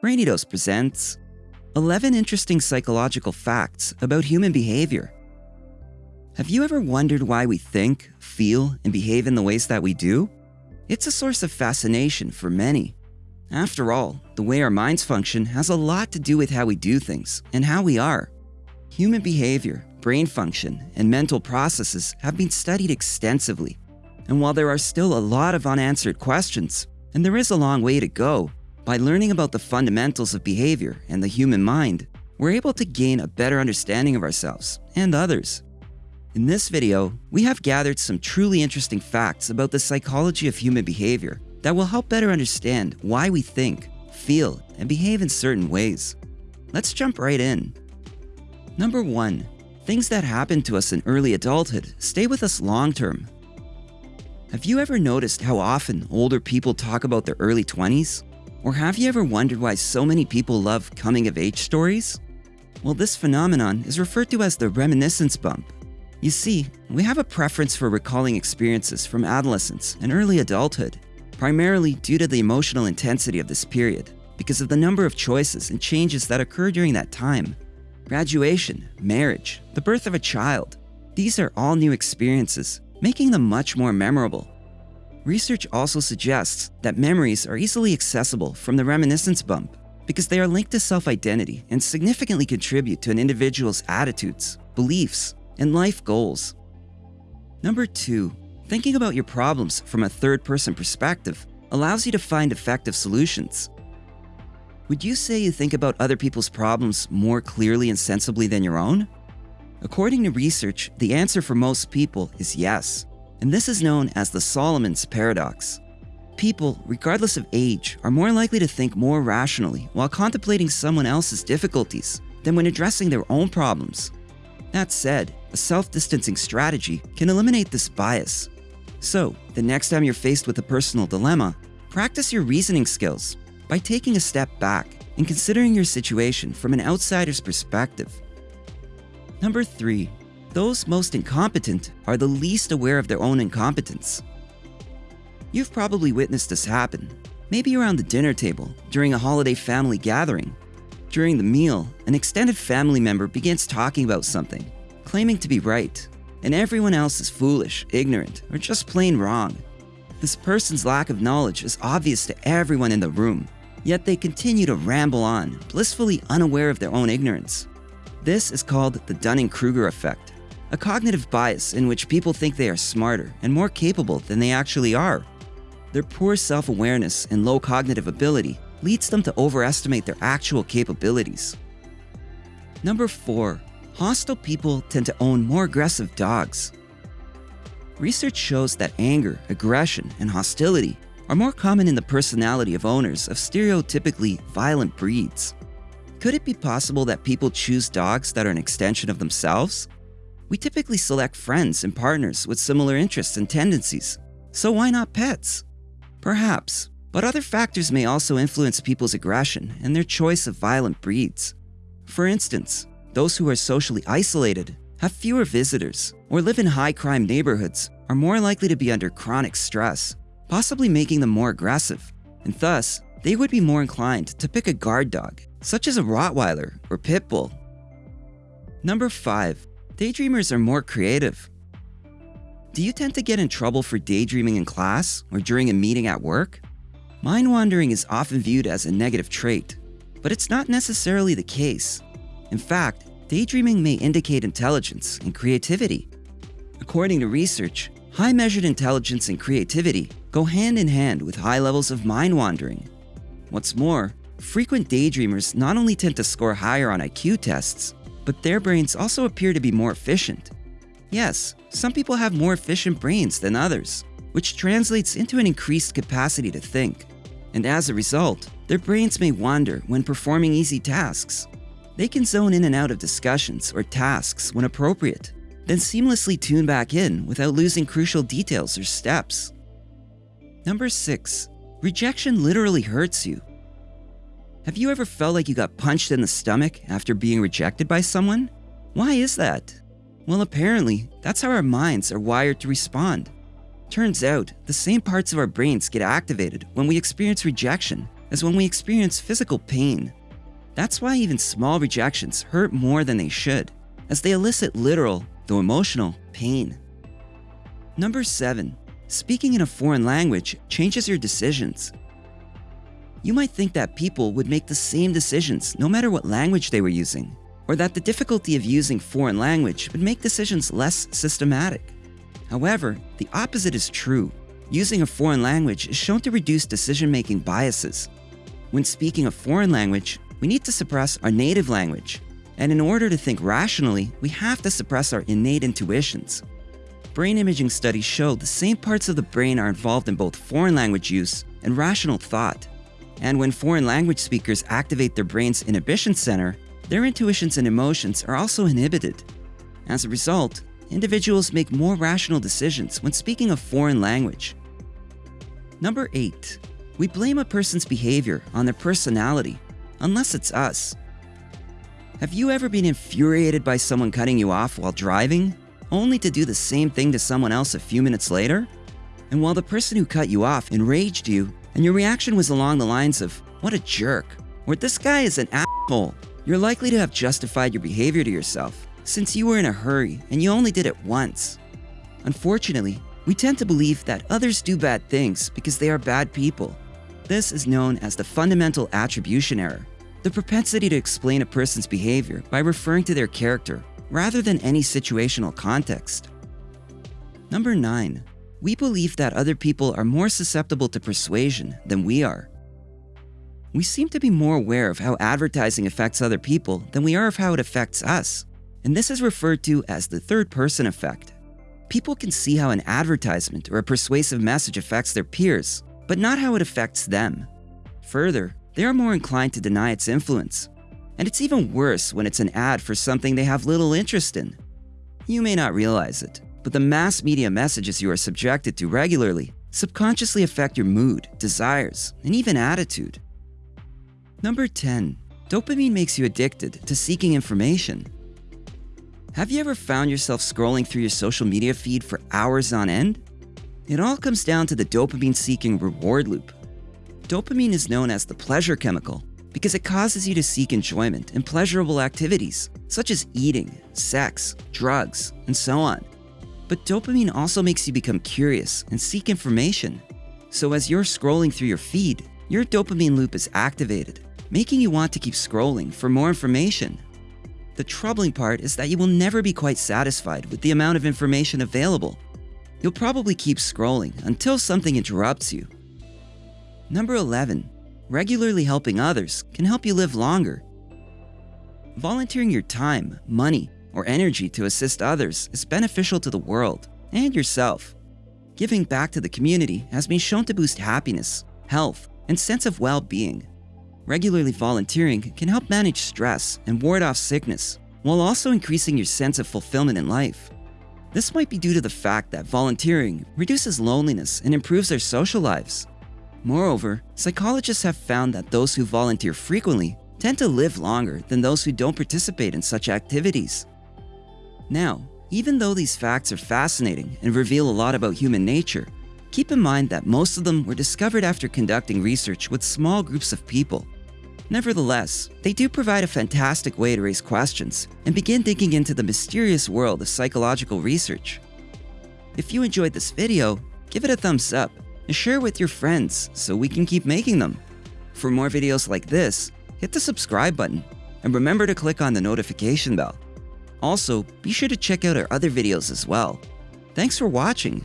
Brainy Dose presents 11 interesting psychological facts about human behavior. Have you ever wondered why we think, feel, and behave in the ways that we do? It's a source of fascination for many. After all, the way our minds function has a lot to do with how we do things and how we are. Human behavior, brain function, and mental processes have been studied extensively. And while there are still a lot of unanswered questions, and there is a long way to go, by learning about the fundamentals of behavior and the human mind, we're able to gain a better understanding of ourselves and others. In this video, we have gathered some truly interesting facts about the psychology of human behavior that will help better understand why we think, feel, and behave in certain ways. Let's jump right in. Number 1. Things that happen to us in early adulthood stay with us long term. Have you ever noticed how often older people talk about their early 20s? Or have you ever wondered why so many people love coming of age stories? Well, this phenomenon is referred to as the reminiscence bump. You see, we have a preference for recalling experiences from adolescence and early adulthood, primarily due to the emotional intensity of this period, because of the number of choices and changes that occur during that time. Graduation, marriage, the birth of a child, these are all new experiences, making them much more memorable Research also suggests that memories are easily accessible from the reminiscence bump because they are linked to self-identity and significantly contribute to an individual's attitudes, beliefs, and life goals. Number two, thinking about your problems from a third-person perspective allows you to find effective solutions. Would you say you think about other people's problems more clearly and sensibly than your own? According to research, the answer for most people is yes and this is known as the Solomon's paradox. People, regardless of age, are more likely to think more rationally while contemplating someone else's difficulties than when addressing their own problems. That said, a self-distancing strategy can eliminate this bias. So, the next time you're faced with a personal dilemma, practice your reasoning skills by taking a step back and considering your situation from an outsider's perspective. Number 3 those most incompetent are the least aware of their own incompetence. You've probably witnessed this happen, maybe around the dinner table, during a holiday family gathering. During the meal, an extended family member begins talking about something, claiming to be right, and everyone else is foolish, ignorant, or just plain wrong. This person's lack of knowledge is obvious to everyone in the room, yet they continue to ramble on, blissfully unaware of their own ignorance. This is called the Dunning-Kruger effect, a cognitive bias in which people think they are smarter and more capable than they actually are. Their poor self-awareness and low cognitive ability leads them to overestimate their actual capabilities. Number 4. Hostile people tend to own more aggressive dogs. Research shows that anger, aggression, and hostility are more common in the personality of owners of stereotypically violent breeds. Could it be possible that people choose dogs that are an extension of themselves? We typically select friends and partners with similar interests and tendencies, so why not pets? Perhaps, but other factors may also influence people's aggression and their choice of violent breeds. For instance, those who are socially isolated, have fewer visitors, or live in high crime neighborhoods are more likely to be under chronic stress, possibly making them more aggressive, and thus, they would be more inclined to pick a guard dog, such as a Rottweiler or Pit Bull. Number 5 daydreamers are more creative. Do you tend to get in trouble for daydreaming in class or during a meeting at work? Mind wandering is often viewed as a negative trait, but it's not necessarily the case. In fact, daydreaming may indicate intelligence and creativity. According to research, high measured intelligence and creativity go hand in hand with high levels of mind wandering. What's more, frequent daydreamers not only tend to score higher on IQ tests, but their brains also appear to be more efficient. Yes, some people have more efficient brains than others, which translates into an increased capacity to think. And as a result, their brains may wander when performing easy tasks. They can zone in and out of discussions or tasks when appropriate, then seamlessly tune back in without losing crucial details or steps. Number 6. Rejection literally hurts you. Have you ever felt like you got punched in the stomach after being rejected by someone? Why is that? Well, apparently, that's how our minds are wired to respond. Turns out, the same parts of our brains get activated when we experience rejection as when we experience physical pain. That's why even small rejections hurt more than they should, as they elicit literal, though emotional, pain. Number 7. Speaking in a foreign language changes your decisions. You might think that people would make the same decisions no matter what language they were using, or that the difficulty of using foreign language would make decisions less systematic. However, the opposite is true. Using a foreign language is shown to reduce decision-making biases. When speaking a foreign language, we need to suppress our native language. And in order to think rationally, we have to suppress our innate intuitions. Brain imaging studies show the same parts of the brain are involved in both foreign language use and rational thought. And when foreign language speakers activate their brain's inhibition center, their intuitions and emotions are also inhibited. As a result, individuals make more rational decisions when speaking a foreign language. Number 8. We blame a person's behavior on their personality, unless it's us. Have you ever been infuriated by someone cutting you off while driving, only to do the same thing to someone else a few minutes later? And while the person who cut you off enraged you, and your reaction was along the lines of, what a jerk, or this guy is an asshole, you're likely to have justified your behavior to yourself since you were in a hurry and you only did it once. Unfortunately, we tend to believe that others do bad things because they are bad people. This is known as the fundamental attribution error, the propensity to explain a person's behavior by referring to their character rather than any situational context. Number 9. We believe that other people are more susceptible to persuasion than we are. We seem to be more aware of how advertising affects other people than we are of how it affects us and this is referred to as the third person effect. People can see how an advertisement or a persuasive message affects their peers, but not how it affects them. Further, they are more inclined to deny its influence. And it's even worse when it's an ad for something they have little interest in. You may not realize it, but the mass media messages you are subjected to regularly subconsciously affect your mood, desires, and even attitude. Number 10. Dopamine makes you addicted to seeking information. Have you ever found yourself scrolling through your social media feed for hours on end? It all comes down to the dopamine-seeking reward loop. Dopamine is known as the pleasure chemical because it causes you to seek enjoyment in pleasurable activities such as eating, sex, drugs, and so on. But dopamine also makes you become curious and seek information. So as you're scrolling through your feed, your dopamine loop is activated, making you want to keep scrolling for more information. The troubling part is that you will never be quite satisfied with the amount of information available. You'll probably keep scrolling until something interrupts you. Number 11. Regularly helping others can help you live longer. Volunteering your time, money, or energy to assist others is beneficial to the world and yourself. Giving back to the community has been shown to boost happiness, health, and sense of well-being. Regularly volunteering can help manage stress and ward off sickness, while also increasing your sense of fulfillment in life. This might be due to the fact that volunteering reduces loneliness and improves their social lives. Moreover, psychologists have found that those who volunteer frequently tend to live longer than those who don't participate in such activities. Now, even though these facts are fascinating and reveal a lot about human nature, keep in mind that most of them were discovered after conducting research with small groups of people Nevertheless, they do provide a fantastic way to raise questions and begin digging into the mysterious world of psychological research. If you enjoyed this video, give it a thumbs up and share with your friends so we can keep making them. For more videos like this, hit the subscribe button and remember to click on the notification bell. Also, be sure to check out our other videos as well. Thanks for watching